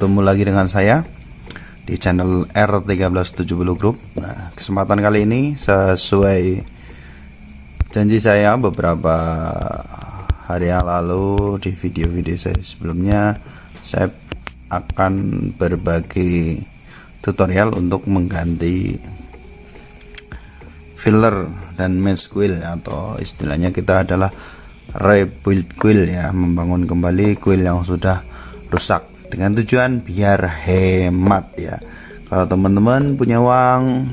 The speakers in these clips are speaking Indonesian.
Bertemu lagi dengan saya di channel R1370 Group. Nah, kesempatan kali ini sesuai janji saya beberapa hari yang lalu di video-video saya sebelumnya, saya akan berbagi tutorial untuk mengganti filler dan mesh quill atau istilahnya kita adalah rebuild quill ya membangun kembali quill yang sudah rusak dengan tujuan biar hemat ya. Kalau teman-teman punya uang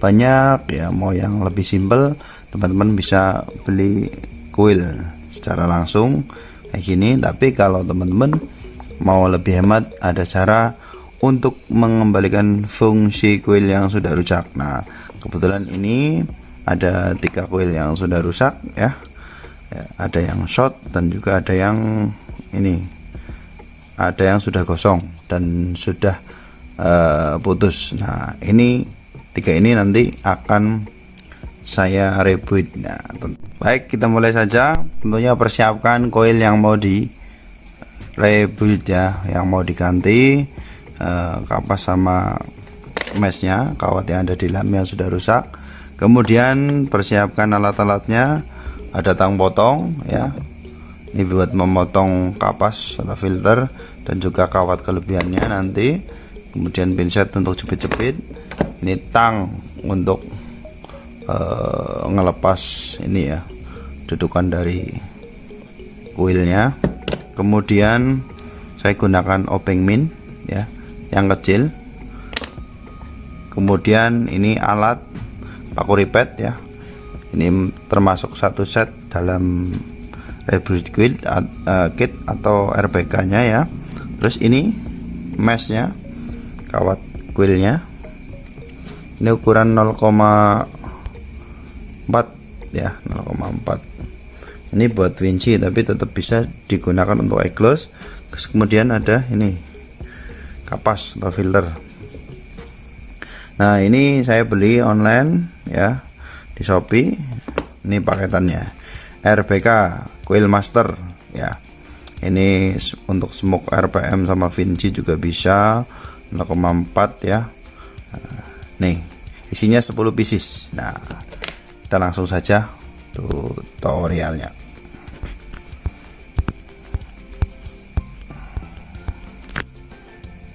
banyak ya mau yang lebih simpel teman-teman bisa beli kuil secara langsung kayak gini. Tapi kalau teman-teman mau lebih hemat ada cara untuk mengembalikan fungsi kuil yang sudah rusak. Nah kebetulan ini ada tiga kuil yang sudah rusak ya, ya ada yang short dan juga ada yang ini ada yang sudah kosong dan sudah uh, putus. Nah ini tiga ini nanti akan saya reboot nah, baik kita mulai saja. Tentunya persiapkan koil yang mau di reboot ya yang mau diganti uh, kapas sama meshnya kawat yang ada di dalam yang sudah rusak. Kemudian persiapkan alat-alatnya. Ada tang potong ya. Ini buat memotong kapas atau filter dan juga kawat kelebihannya nanti. Kemudian pinset untuk jepit-jepit. Ini tang untuk uh, ngelepas ini ya dudukan dari kuilnya. Kemudian saya gunakan obeng min ya yang kecil. Kemudian ini alat paku ripet ya. Ini termasuk satu set dalam hybrid kit, uh, kit atau RPK nya ya terus ini meshnya kawat quillnya ini ukuran 0,4 ya 0,4 ini buat winci tapi tetap bisa digunakan untuk close terus kemudian ada ini kapas atau filter. Nah ini saya beli online ya di Shopee. Ini paketannya RPK coil master ya ini untuk smoke RPM sama Vinci juga bisa 0,4 ya. Nih isinya 10 pieces. Nah kita langsung saja tutorialnya.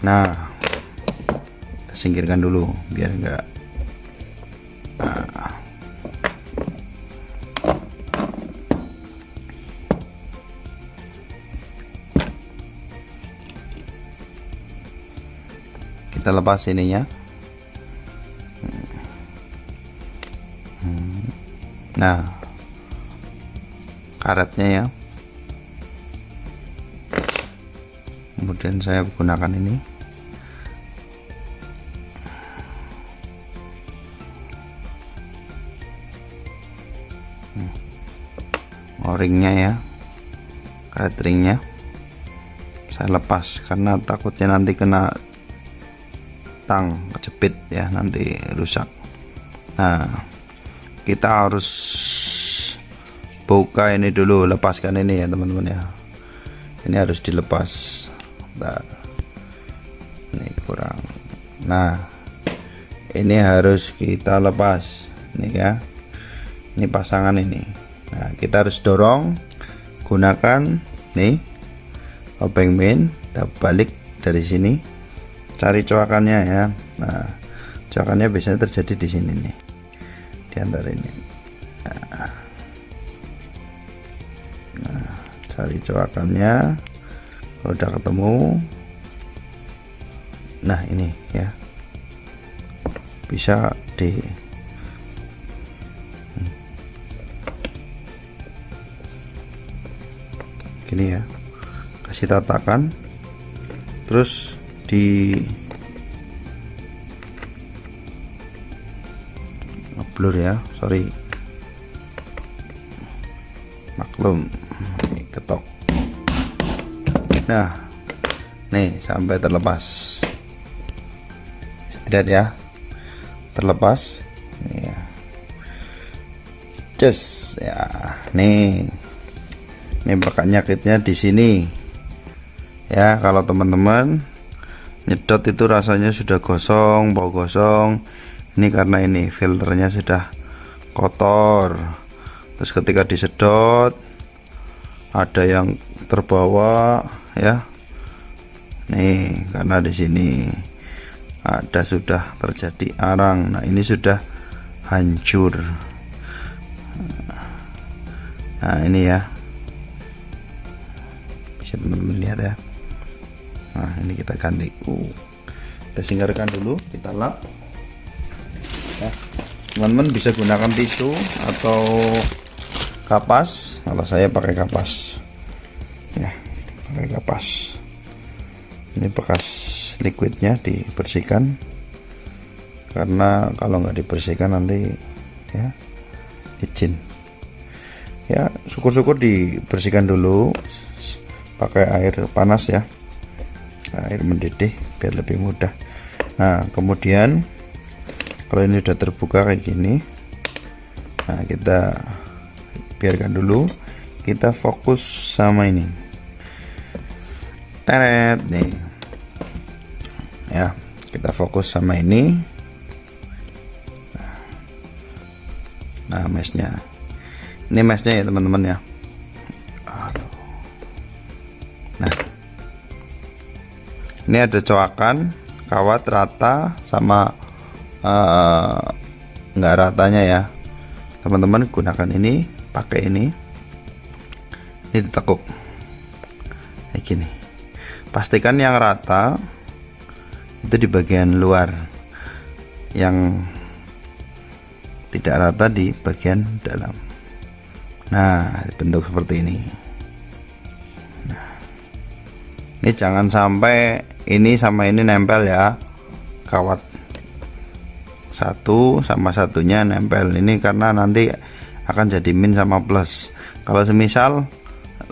Nah singkirkan dulu biar enggak kita lepas ininya. Nah karetnya ya. Kemudian saya gunakan ini. O-ringnya ya. Karet ringnya. Saya lepas karena takutnya nanti kena tang kejepit ya nanti rusak. Nah kita harus buka ini dulu lepaskan ini ya teman-teman ya. Ini harus dilepas. Bentar. ini kurang. Nah ini harus kita lepas. Ini ya. Ini pasangan ini. Nah kita harus dorong gunakan nih obeng main kita balik dari sini cari coakannya ya. Nah coakannya biasanya terjadi di sini nih. Di antara ini. Nah, cari coakannya. Kalau udah ketemu. Nah ini ya. Bisa di gini ya. Kasih tatakan. Terus di blur ya sorry. Maklum ketok. Nah nih sampai terlepas. Lihat ya. Terlepas. Ya just ya nih. Ini bakal nyakitnya di sini. Ya kalau teman-teman nyedot itu rasanya sudah gosong bau gosong. Ini karena ini filternya sudah kotor. Terus ketika disedot ada yang terbawa ya. Nih karena di sini ada sudah terjadi arang. Nah ini sudah hancur. Nah ini ya. Bisa teman-teman lihat ya nah ini kita ganti. Uh, kita singkirkan dulu kita lap. Ya. Teman-teman bisa gunakan tisu atau kapas. Kalau saya pakai kapas. Ya pakai kapas. Ini bekas liquidnya dibersihkan. Karena kalau nggak dibersihkan nanti ya izin ya syukur-syukur dibersihkan dulu. Pakai air panas ya air mendidih biar lebih mudah. Nah kemudian kalau ini sudah terbuka kayak gini nah kita biarkan dulu. Kita fokus sama ini. Teret nih. Ya kita fokus sama ini. Nah mesnya. Ini mesnya ya teman-teman ya. Nah ini ada coakan kawat rata sama uh, nggak ratanya ya. Teman-teman gunakan ini pakai ini. Ini ditekuk. Kayak gini. Pastikan yang rata itu di bagian luar. Yang tidak rata di bagian dalam. Nah bentuk seperti ini ini jangan sampai ini sama ini nempel ya. Kawat satu sama satunya nempel. Ini karena nanti akan jadi min sama plus. Kalau semisal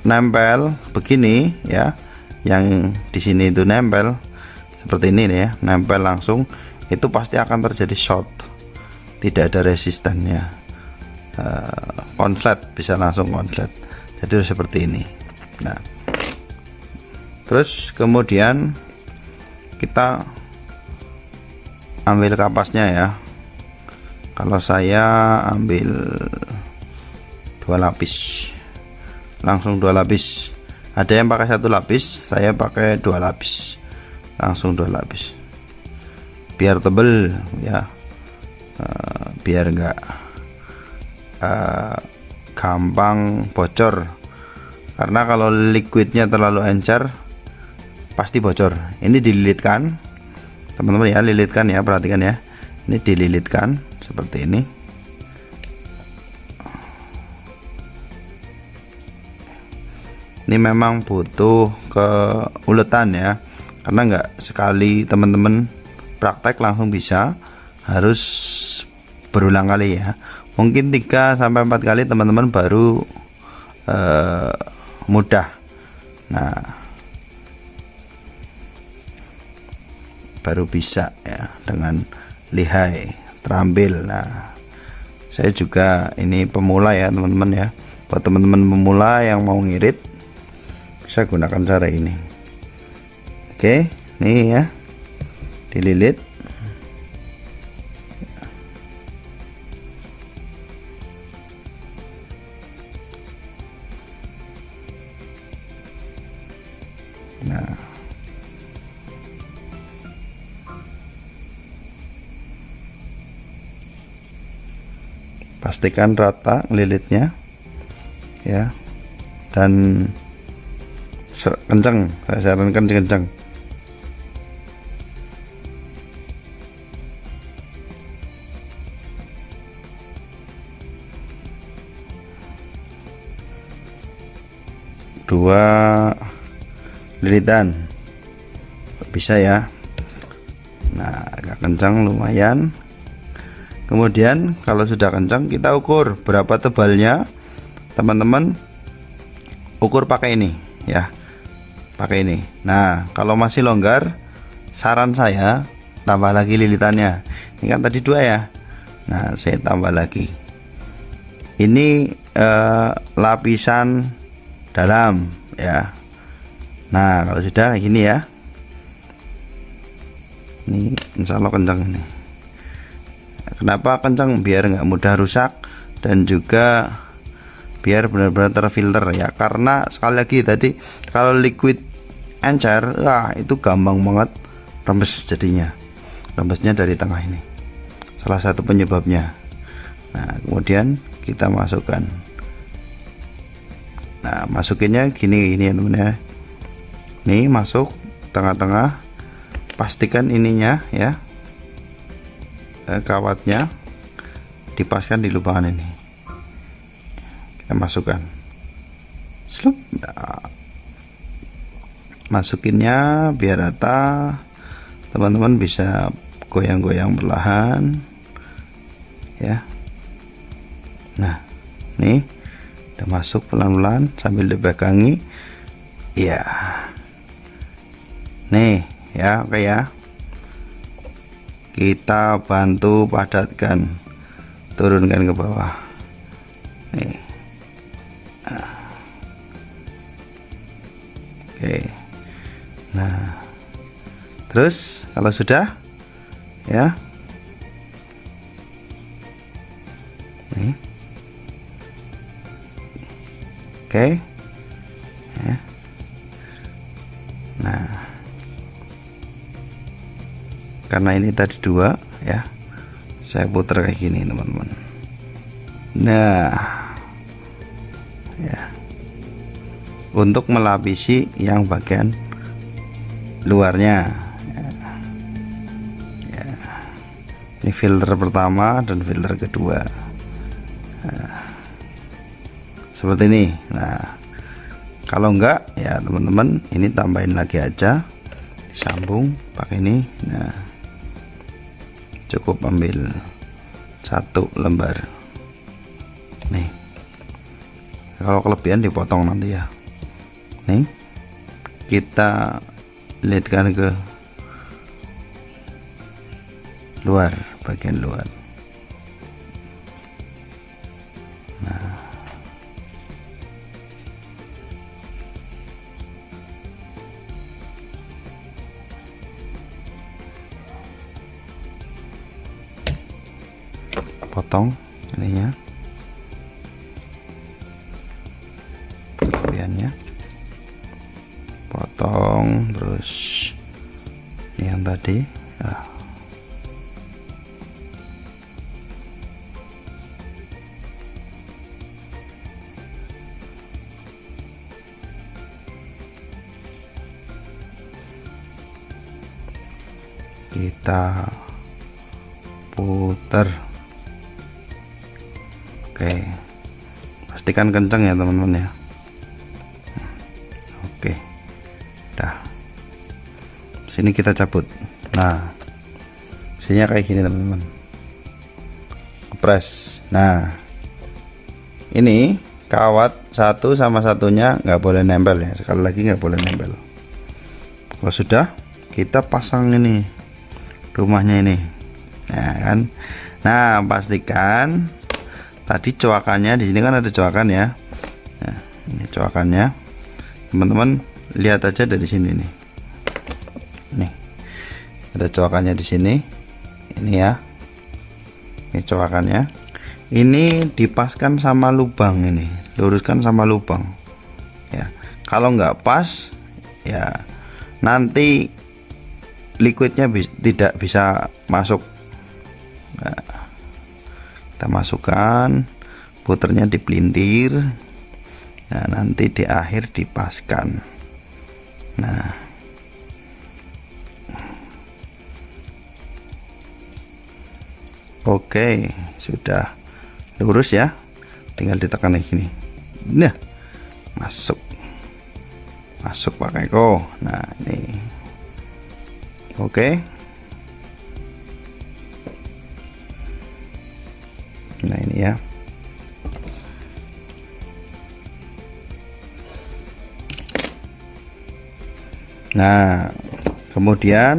nempel begini ya yang di sini itu nempel seperti ini nih ya nempel langsung itu pasti akan terjadi short. Tidak ada resistannya uh, konslet bisa langsung konslet jadi seperti ini. Nah terus kemudian kita ambil kapasnya ya. Kalau saya ambil dua lapis. Langsung dua lapis. Ada yang pakai satu lapis saya pakai dua lapis. Langsung dua lapis. Biar tebel ya. Uh, biar enggak uh, gampang bocor. Karena kalau liquidnya terlalu encer pasti bocor. Ini dililitkan. Teman-teman ya lilitkan ya perhatikan ya. Ini dililitkan seperti ini. Ini memang butuh keuletan ya. Karena nggak sekali teman-teman praktek langsung bisa harus berulang kali ya. Mungkin 3 sampai 4 kali teman-teman baru uh, mudah. Nah baru bisa ya dengan lihai terambil. Nah saya juga ini pemula ya teman-teman ya. Buat teman-teman pemula yang mau ngirit saya gunakan cara ini. Oke nih ya dililit. Nah pastikan rata lilitnya ya. Dan kencang saya sarankan kencang dua lilitan. Bisa ya. Nah agak kencang lumayan kemudian kalau sudah kencang kita ukur berapa tebalnya. Teman-teman ukur pakai ini ya. Pakai ini. Nah kalau masih longgar saran saya tambah lagi lilitannya. Ini kan tadi dua ya. Nah saya tambah lagi. Ini eh, lapisan dalam ya. Nah kalau sudah ini ya. Ini insya Allah kencang ini kenapa kencang biar nggak mudah rusak dan juga biar benar-benar terfilter ya. Karena sekali lagi tadi kalau liquid encer wah itu gampang banget rembes jadinya. Rembesnya dari tengah ini. Salah satu penyebabnya. Nah kemudian kita masukkan. Nah masukinnya gini ini ya teman ya. Nih masuk tengah-tengah. Pastikan ininya ya eh, kawatnya dipaskan di lubang ini. Kita masukkan. Slup nah. masukinnya biar rata. Teman-teman bisa goyang-goyang perlahan. Ya. Nah nih udah masuk pelan-pelan sambil dipegangi. Ya nih ya oke ya kita bantu padatkan. Turunkan ke bawah. Nih. Oke. Nah. Terus kalau sudah ya. Nih. Oke karena ini tadi dua ya. Saya putar kayak gini teman-teman. Nah ya. Untuk melapisi yang bagian luarnya ya. Ya. ini filter pertama dan filter kedua. Nah seperti ini. Nah kalau enggak ya teman-teman ini tambahin lagi aja. Disambung pakai ini. Nah cukup ambil satu lembar. Nih. Kalau kelebihan dipotong nanti ya. Nih. Kita lihatkan ke luar bagian luar potong ininya. Kelebihannya. Potong terus ini yang tadi. Ah. kita putar oke. Pastikan kencang ya teman-teman ya. Oke. Dah. Sini kita cabut. Nah. Sini kayak gini teman-teman. Press nah. Ini kawat satu sama satunya nggak boleh nempel ya. Sekali lagi nggak boleh nempel. Kalau sudah kita pasang ini. Rumahnya ini. Nah kan? Nah pastikan tadi coakannya di sini kan ada coakan ya. Nah, ini coakannya. Teman-teman lihat aja dari sini nih. Nih ada coakannya di sini. Ini ya. Ini coakannya. Ini dipaskan sama lubang ini luruskan sama lubang. Ya kalau nggak pas ya nanti liquidnya bi tidak bisa masuk. Nah, kita masukkan puternya dipelintir nah nanti di akhir dipaskan. Nah. Oke sudah lurus ya. Tinggal ditekan lagi gini. Nah masuk. Masuk pakai ko nah ini. Oke ya. Nah kemudian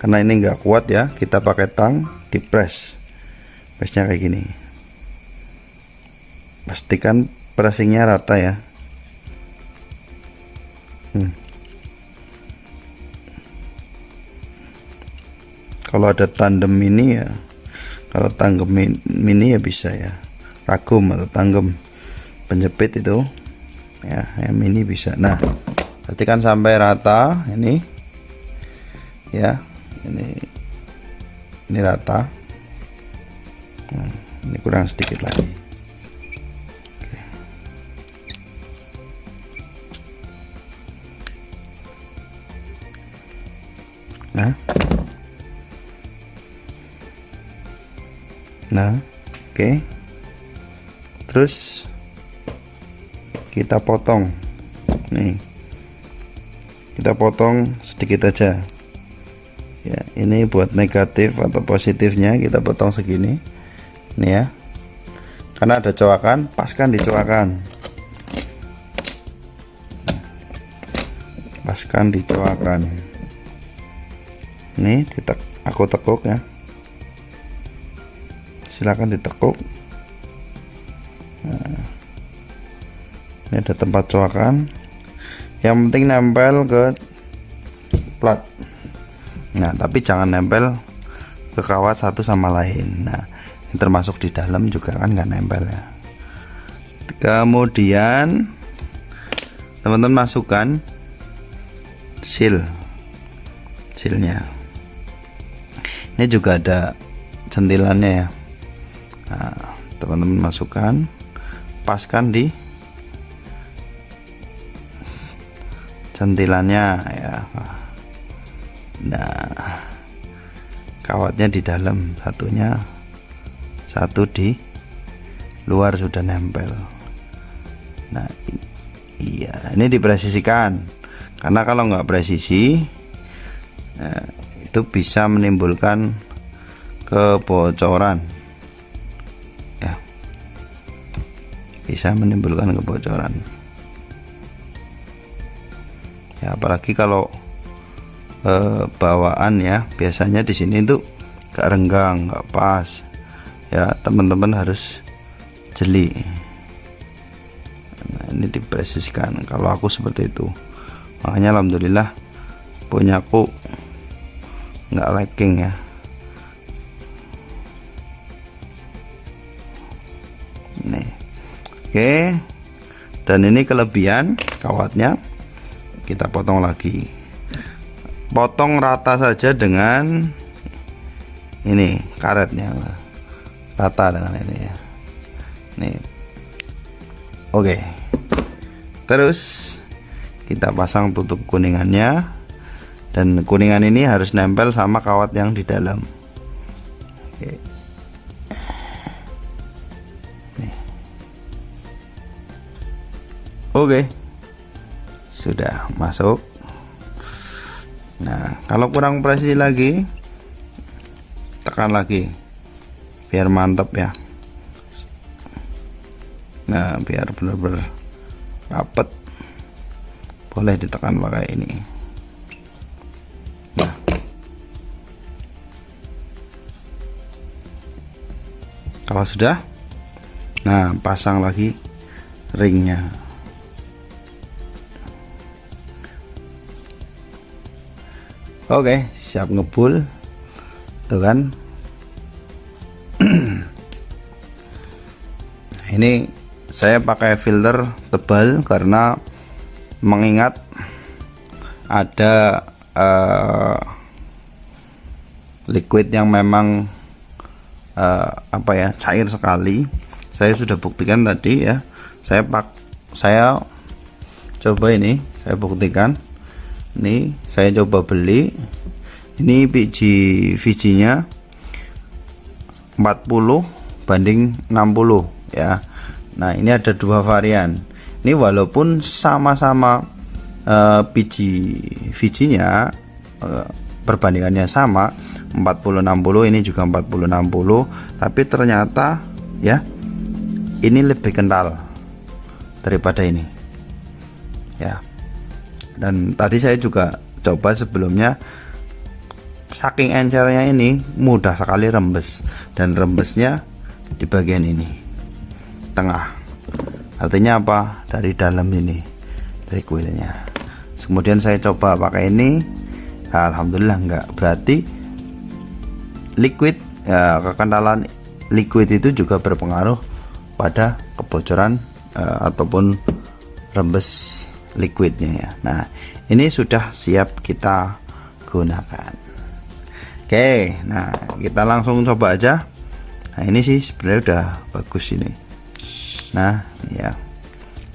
karena ini enggak kuat ya kita pakai tang di press. Pressnya kayak gini. Pastikan pressingnya rata ya. Hmm. kalau ada tandem ini ya kalau tangkem mini ya bisa ya. Ragum atau tangkem penjepit itu ya yang mini bisa. Nah berarti kan sampai rata ini. Ya ini ini rata. Nah, ini kurang sedikit lagi oke. Okay. terus kita potong. Nih. Kita potong sedikit aja. Ya ini buat negatif atau positifnya kita potong segini. Ini ya. Karena ada coakan paskan dicoakan paskan dicoakan ini kita aku tekuk ya silakan ditekuk. Nah, ini ada tempat coakan. Yang penting nempel ke plat. Nah tapi jangan nempel ke kawat satu sama lain. Nah ini termasuk di dalam juga kan nggak nempel ya. Kemudian teman-teman masukkan seal sealnya. Ini juga ada centilannya ya nah teman-teman masukkan paskan di centilannya ya. Nah kawatnya di dalam satunya satu di luar sudah nempel. Nah iya ini dipresisikan. Karena kalau nggak presisi nah, itu bisa menimbulkan kebocoran bisa menimbulkan kebocoran. Ya apalagi kalau e, bawaan ya biasanya di sini tuh gak renggang gak pas. Ya teman-teman harus jeli. Nah, ini dipresisikan kalau aku seperti itu. Makanya alhamdulillah punya aku nggak lagging ya Oke. Dan ini kelebihan kawatnya. Kita potong lagi. Potong rata saja dengan ini karetnya. Rata dengan ini ya. Nih. Oke. Terus kita pasang tutup kuningannya. Dan kuningan ini harus nempel sama kawat yang di dalam. Oke Oke. Sudah masuk. Nah kalau kurang presisi lagi tekan lagi. Biar mantap ya. Nah biar benar-benar rapet. Boleh ditekan pakai ini. Nah. Kalau sudah nah pasang lagi ringnya Oke, siap ngebul. Tuh kan. Ini saya pakai filter tebal karena mengingat ada uh, liquid yang memang uh, apa ya cair sekali saya sudah buktikan tadi ya saya pak saya coba ini saya buktikan ini saya coba beli. Ini biji bijinya 40 banding 60 ya. Nah ini ada dua varian. Ini walaupun sama-sama uh, biji bijinya uh, perbandingannya sama 40 60 ini juga 40 60 tapi ternyata ya ini lebih kental daripada ini ya dan tadi saya juga coba sebelumnya saking encernya ini mudah sekali rembes. Dan rembesnya di bagian ini tengah. Artinya apa? Dari dalam ini dari kuilnya. Kemudian saya coba pakai ini. Alhamdulillah enggak berarti liquid ya, kekentalan liquid itu juga berpengaruh pada kebocoran uh, ataupun rembes liquidnya ya. Nah ini sudah siap kita gunakan. Oke nah kita langsung coba aja. Nah ini sih sebenarnya udah bagus ini. Nah ya.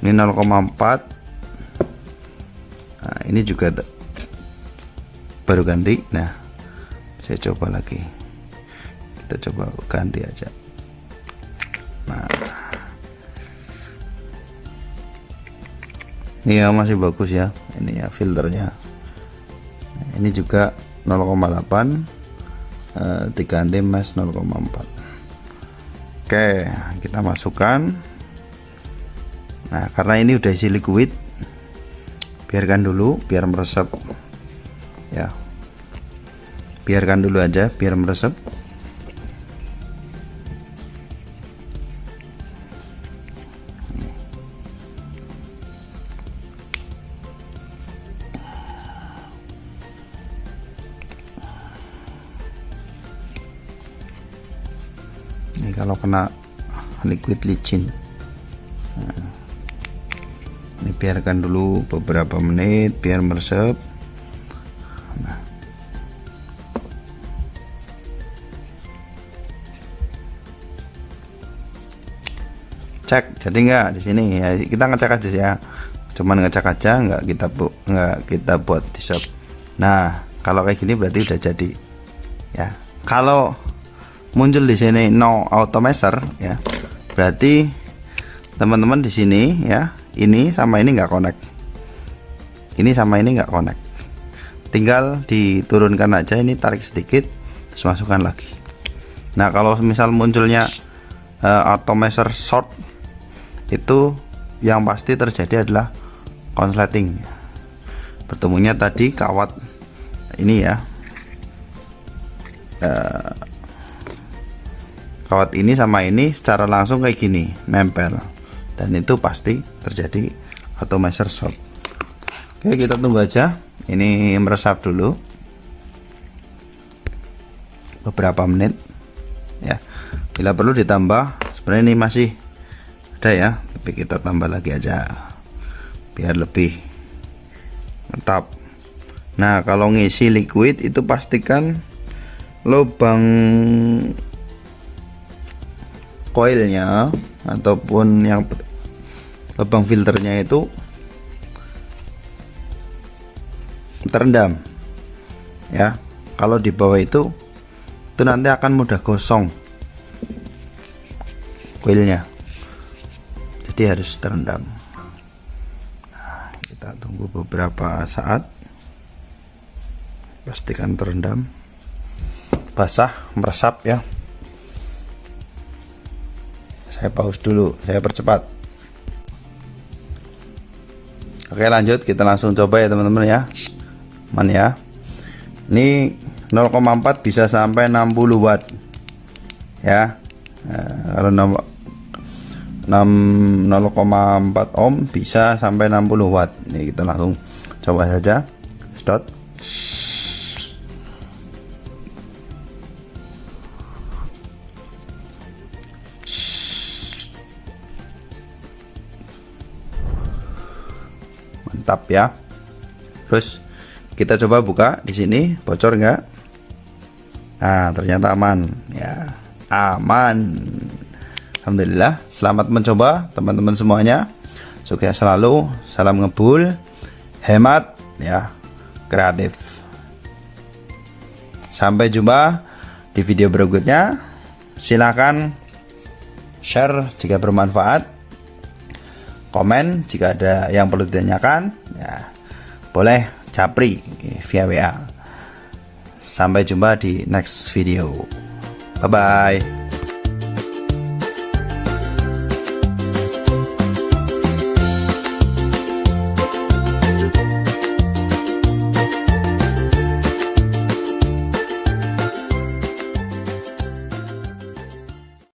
Ini 0,4 nah ini juga baru ganti. Nah saya coba lagi. Kita coba ganti aja. Nah ini ya masih bagus ya. Ini ya filternya. Ini juga 0,8 eh, diganti mas 0,4 oke kita masukkan. Nah karena ini udah isi liquid biarkan dulu biar meresap ya. Biarkan dulu aja biar meresap kalau kena liquid licin. Nah, ini biarkan dulu beberapa menit biar meresap. Nah. cek jadi enggak di sini? Ya kita ngecek aja ya. Cuman ngecek aja enggak kita bu enggak kita buat di nah kalau kayak gini berarti udah jadi. Ya kalau muncul di sini no auto measure ya. Berarti teman-teman di sini ya ini sama ini nggak connect. Ini sama ini nggak connect. Tinggal diturunkan aja ini tarik sedikit terus masukkan lagi. Nah kalau misal munculnya uh, auto measure short itu yang pasti terjadi adalah konsleting. Bertemunya tadi kawat ini ya. Uh, kawat ini sama ini secara langsung kayak gini nempel. Dan itu pasti terjadi atau measure short. Oke kita tunggu aja. Ini meresap dulu. Beberapa menit. Ya. Bila perlu ditambah sebenarnya ini masih ada ya. Tapi kita tambah lagi aja. Biar lebih mantap nah kalau ngisi liquid itu pastikan lubang coilnya ataupun yang lubang filternya itu terendam ya. Kalau di bawah itu itu nanti akan mudah gosong coilnya jadi harus terendam. Nah, kita tunggu beberapa saat. Pastikan terendam basah meresap ya saya pause dulu saya percepat. Oke lanjut. Kita langsung coba ya teman-teman ya. Man ya. Ini 0,4 bisa sampai 60 watt. Ya. Nah, kalau 0,4 ohm bisa sampai 60 watt. Ini kita langsung coba saja. Start mantap ya. Terus kita coba buka di sini. Bocor enggak nah ternyata aman ya. Aman. Alhamdulillah. Selamat mencoba teman-teman semuanya. Sukses selalu. Salam ngebul. Hemat ya. Kreatif. Sampai jumpa di video berikutnya. Silahkan share jika bermanfaat. Komen jika ada yang perlu ditanyakan ya. Boleh capri via WA sampai jumpa di next video. Bye bye